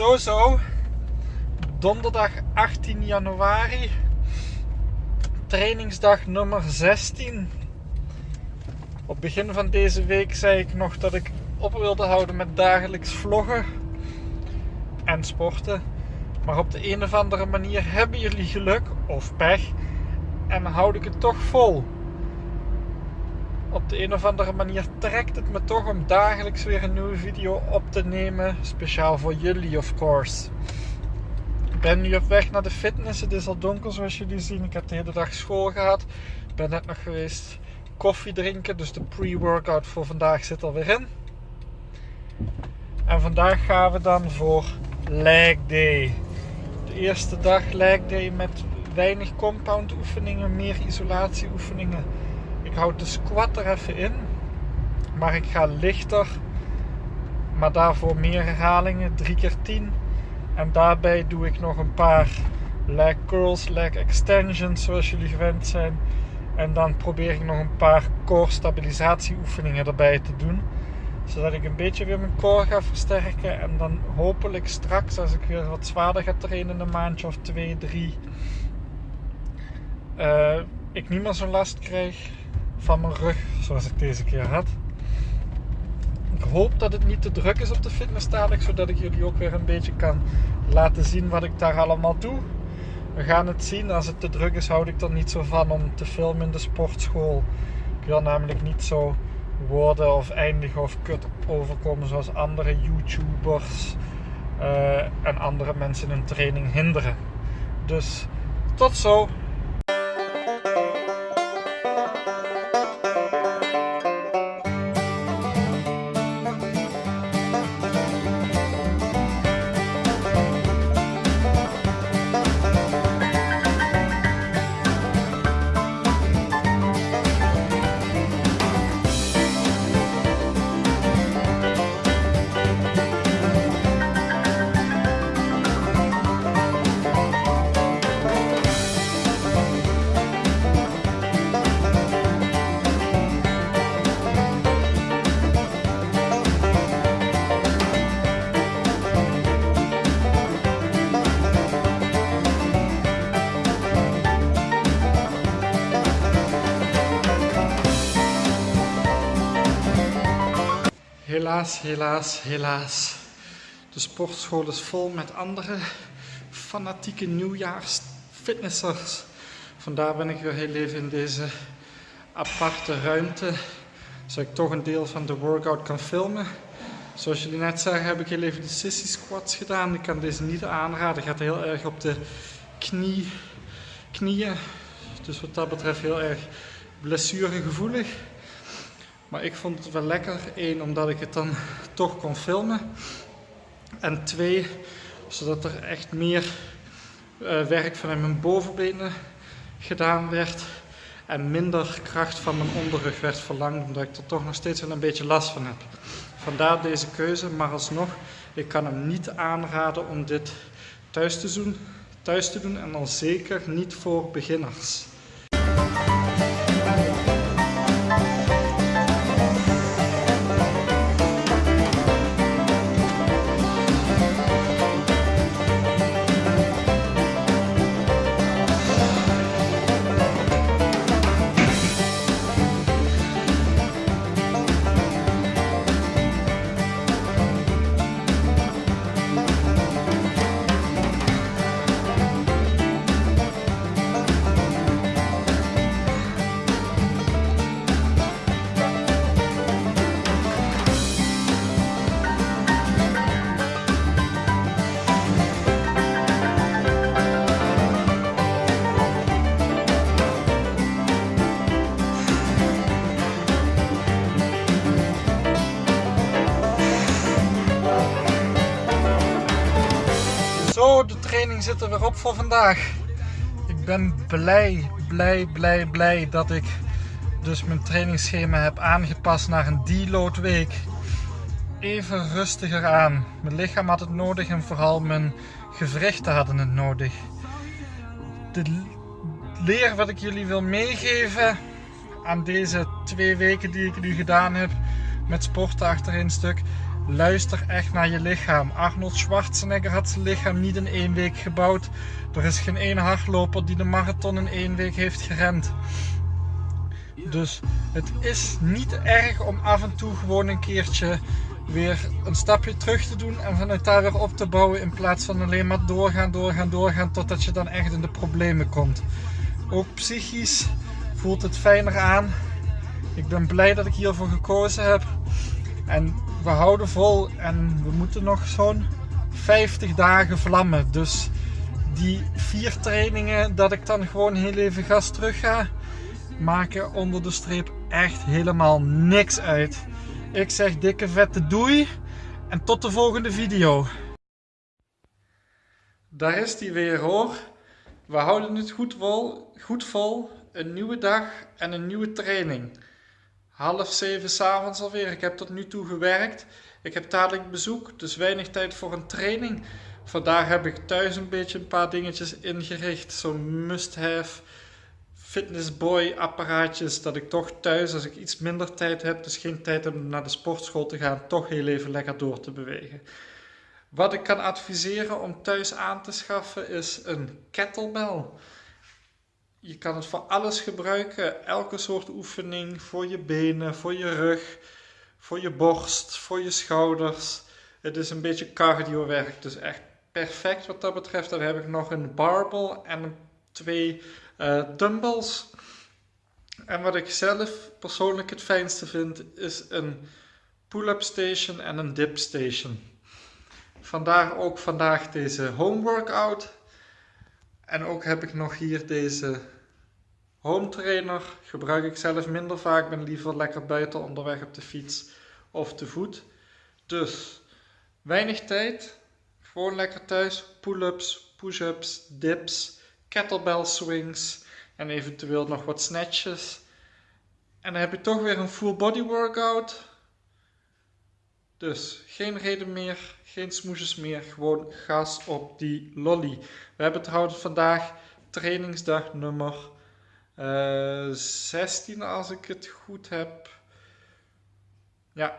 Zo zo. Donderdag 18 januari. Trainingsdag nummer 16. Op het begin van deze week zei ik nog dat ik op wilde houden met dagelijks vloggen en sporten. Maar op de een of andere manier hebben jullie geluk of pech en houd ik het toch vol. Op de een of andere manier trekt het me toch om dagelijks weer een nieuwe video op te nemen. Speciaal voor jullie, of course. Ik ben nu op weg naar de fitness. Het is al donker zoals jullie zien. Ik heb de hele dag school gehad. Ik ben net nog geweest koffie drinken. Dus de pre-workout voor vandaag zit alweer in. En vandaag gaan we dan voor leg day. De eerste dag leg day met weinig compound oefeningen, meer isolatie oefeningen. Ik houd de squat er even in. Maar ik ga lichter. Maar daarvoor meer herhalingen. 3 keer 10. En daarbij doe ik nog een paar leg curls, leg extensions zoals jullie gewend zijn. En dan probeer ik nog een paar core stabilisatie oefeningen erbij te doen. Zodat ik een beetje weer mijn core ga versterken. En dan hopelijk straks als ik weer wat zwaarder ga trainen, een maandje of twee, drie. Uh, ik niet meer zo'n last krijg van mijn rug zoals ik deze keer had. Ik hoop dat het niet te druk is op de fitness dadelijk, zodat ik jullie ook weer een beetje kan laten zien wat ik daar allemaal doe. We gaan het zien. Als het te druk is, houd ik er niet zo van om te filmen in de sportschool. Ik wil namelijk niet zo worden of eindigen of kut overkomen zoals andere YouTubers uh, en andere mensen in training hinderen. Dus tot zo. Helaas, helaas, helaas. De sportschool is vol met andere fanatieke nieuwjaarsfitnessers. Vandaar ben ik weer heel even in deze aparte ruimte. Zodat ik toch een deel van de workout kan filmen. Zoals jullie net zagen heb ik heel even de sissy squats gedaan. Ik kan deze niet aanraden. Gaat heel erg op de knie, knieën. Dus wat dat betreft heel erg blessuregevoelig. Maar ik vond het wel lekker. Eén, omdat ik het dan toch kon filmen. En twee, zodat er echt meer uh, werk vanuit mijn bovenbenen gedaan werd. En minder kracht van mijn onderrug werd verlangd, omdat ik er toch nog steeds wel een beetje last van heb. Vandaar deze keuze, maar alsnog, ik kan hem niet aanraden om dit thuis te doen, thuis te doen en dan zeker niet voor beginners. De training zit er weer op voor vandaag. Ik ben blij, blij, blij, blij dat ik dus mijn trainingsschema heb aangepast naar een deload week. Even rustiger aan. Mijn lichaam had het nodig en vooral mijn gewrichten hadden het nodig. De leer wat ik jullie wil meegeven aan deze twee weken die ik nu gedaan heb met sporten achterin stuk Luister echt naar je lichaam. Arnold Schwarzenegger had zijn lichaam niet in één week gebouwd. Er is geen één hardloper die de marathon in één week heeft gerend. Dus het is niet erg om af en toe gewoon een keertje weer een stapje terug te doen en vanuit daar weer op te bouwen in plaats van alleen maar doorgaan, doorgaan, doorgaan totdat je dan echt in de problemen komt. Ook psychisch voelt het fijner aan. Ik ben blij dat ik hiervoor gekozen heb. En we houden vol en we moeten nog zo'n 50 dagen vlammen. Dus die vier trainingen dat ik dan gewoon heel even gas terug ga, maken onder de streep echt helemaal niks uit. Ik zeg dikke vette doei en tot de volgende video. Daar is die weer hoor. We houden het goed vol, goed vol. Een nieuwe dag en een nieuwe training. Half zeven s'avonds alweer. Ik heb tot nu toe gewerkt. Ik heb dadelijk bezoek, dus weinig tijd voor een training. Vandaag heb ik thuis een beetje een paar dingetjes ingericht. Zo'n must-have fitnessboy apparaatjes. Dat ik toch thuis, als ik iets minder tijd heb, dus geen tijd om naar de sportschool te gaan, toch heel even lekker door te bewegen. Wat ik kan adviseren om thuis aan te schaffen is een kettlebell. Je kan het voor alles gebruiken, elke soort oefening, voor je benen, voor je rug, voor je borst, voor je schouders. Het is een beetje cardio werk, dus echt perfect wat dat betreft. Dan heb ik nog een barbell en twee uh, dumbbells. En wat ik zelf persoonlijk het fijnste vind, is een pull-up station en een dip station. Vandaar ook vandaag deze home workout. En ook heb ik nog hier deze home trainer. Gebruik ik zelf minder vaak, ben liever lekker buiten onderweg op de fiets of te voet. Dus weinig tijd, gewoon lekker thuis, pull-ups, push-ups, dips, kettlebell swings en eventueel nog wat snatches. En dan heb je toch weer een full body workout. Dus geen reden meer, geen smoesjes meer, gewoon gas op die lolly. We hebben trouwens vandaag trainingsdag nummer uh, eh, 16 als ik het goed heb. Ja,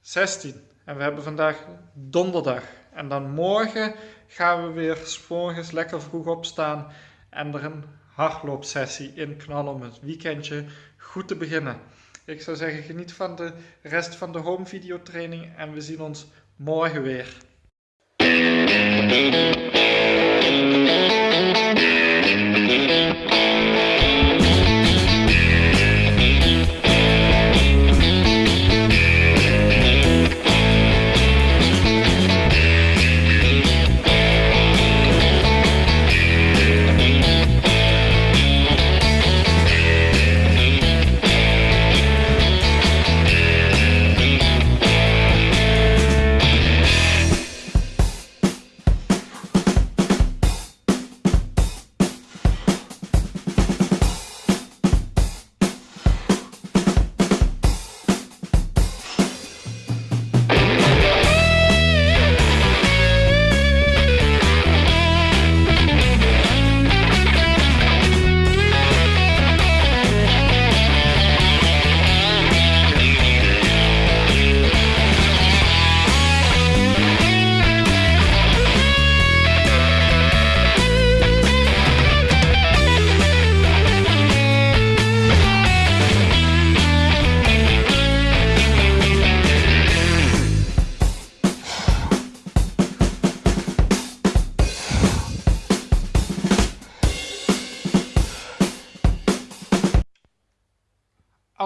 16. En we hebben vandaag donderdag. En dan morgen gaan we weer morgens lekker vroeg opstaan en er een hardloopsessie in knallen om het weekendje goed te beginnen. Ik zou zeggen, geniet van de rest van de home video training en we zien ons morgen weer.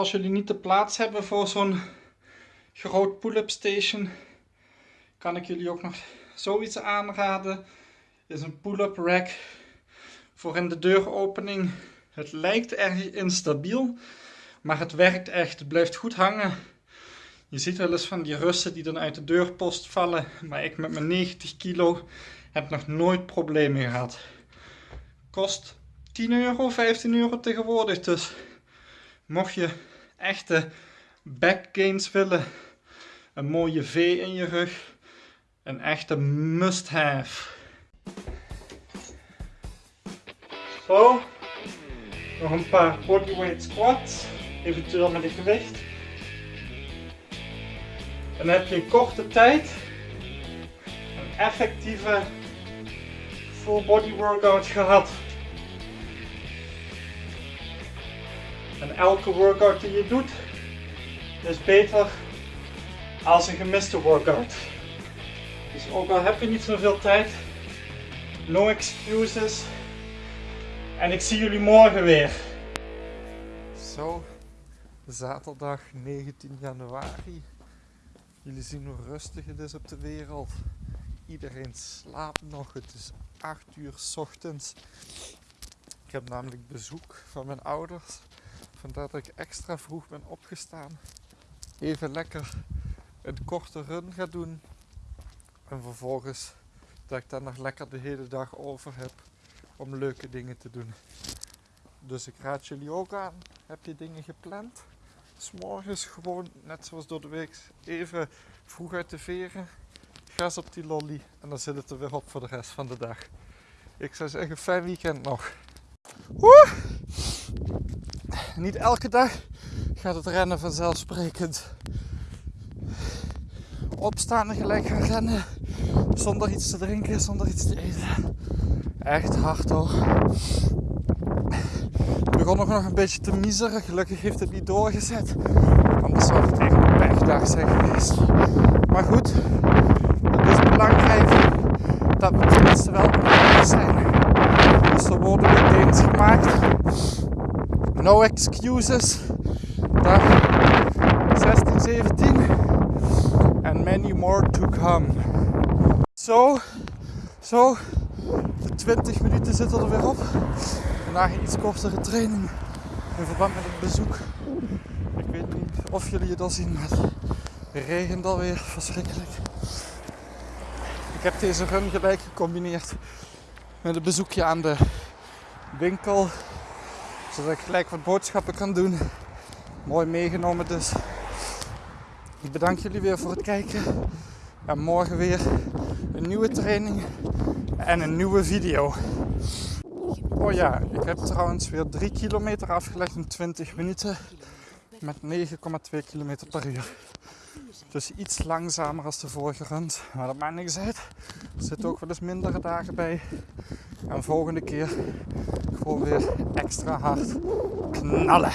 Als jullie niet de plaats hebben voor zo'n groot pull-up station, kan ik jullie ook nog zoiets aanraden. is een pull-up rack voor in de deuropening. Het lijkt erg instabiel, maar het werkt echt. Het blijft goed hangen. Je ziet wel eens van die russen die dan uit de deurpost vallen, maar ik met mijn 90 kilo heb nog nooit problemen gehad. Kost 10 euro, 15 euro tegenwoordig, dus mocht je echte backgains willen, een mooie V in je rug, een echte must-have. Zo, nog een paar bodyweight squats, eventueel met een gewicht. En dan heb je in korte tijd een effectieve full body workout gehad. En elke workout die je doet is beter als een gemiste workout. Dus ook al heb je niet zoveel tijd, no excuses. En ik zie jullie morgen weer. Zo, zaterdag 19 januari. Jullie zien hoe rustig het is op de wereld. Iedereen slaapt nog. Het is 8 uur ochtends. Ik heb namelijk bezoek van mijn ouders. Vandaar dat ik extra vroeg ben opgestaan. Even lekker een korte run ga doen. En vervolgens dat ik dan nog lekker de hele dag over heb om leuke dingen te doen. Dus ik raad jullie ook aan. Heb je dingen gepland? S'morgens gewoon, net zoals door de week, even vroeg uit de veren. Gas op die lolly en dan zit het er weer op voor de rest van de dag. Ik zou zeggen, fijn weekend nog. Woe! Niet elke dag gaat het rennen vanzelfsprekend. Opstaan en gelijk gaan rennen. Zonder iets te drinken, zonder iets te eten. Echt hard hoor. Ik begon nog, een beetje te miseren. Gelukkig heeft het niet doorgezet. Anders zou het echt een pechdag zijn geweest. Maar goed, het is belangrijk dat we tenminste wel op zijn. Dus er worden games gemaakt. No excuses. Dag 16, 17. And many more to come. Zo, zo. De 20 minuten zitten er weer op. Vandaag een iets kortere training in verband met het bezoek. Ik weet niet of jullie het al zien, maar het regent alweer verschrikkelijk. Ik heb deze run gelijk gecombineerd met een bezoekje aan de winkel. Zodat ik gelijk wat boodschappen kan doen. Mooi meegenomen dus. Ik bedank jullie weer voor het kijken. En morgen weer een nieuwe training en een nieuwe video. Oh ja, ik heb trouwens weer 3 kilometer afgelegd in 20 minuten met 9,2 km per uur. Dus iets langzamer als de vorige run, maar dat maakt niks uit. Er zitten ook wel eens mindere dagen bij. En volgende keer gewoon weer extra hard knallen.